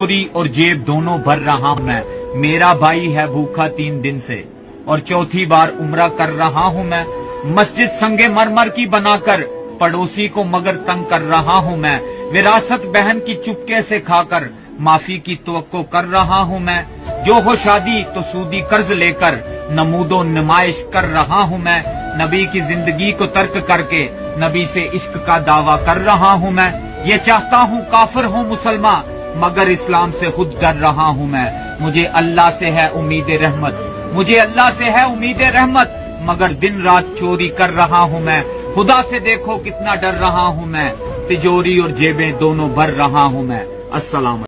چوری اور جیب دونوں بھر رہا ہوں میں۔ میرا بھائی ہے بھوکا تین دن سے۔ اور چوتھی بار عمرہ کر رہا ہوں میں۔ مسجد سنگے مرمر کی بنا کر پڑوسی کو مگر تنگ کر رہا ہوں میں۔ وراثت بہن کی چپکے سے کھا کر معافی کی توقع کر رہا ہوں میں۔ جو ہو شادی تو سودی قرض لے کر نمود و نمائش کر رہا ہوں میں۔ نبی کی زندگی کو ترک کر کے نبی سے عشق کا دعویٰ کر رہا ہوں میں۔ یہ چاہتا ہوں کافر ہوں مسلمان مگر اسلام سے خود ڈر رہا ہوں میں۔ مجھے اللہ سے ہے امید رحمت۔ مجھے اللہ سے ہے امید رحمت۔ مگر دن رات چوری کر رہا ہوں میں۔ خدا سے دیکھو کتنا ڈر رہا ہوں میں۔ تجوری اور جیبیں دونوں بھر رہا ہوں میں۔ السلام علیکم۔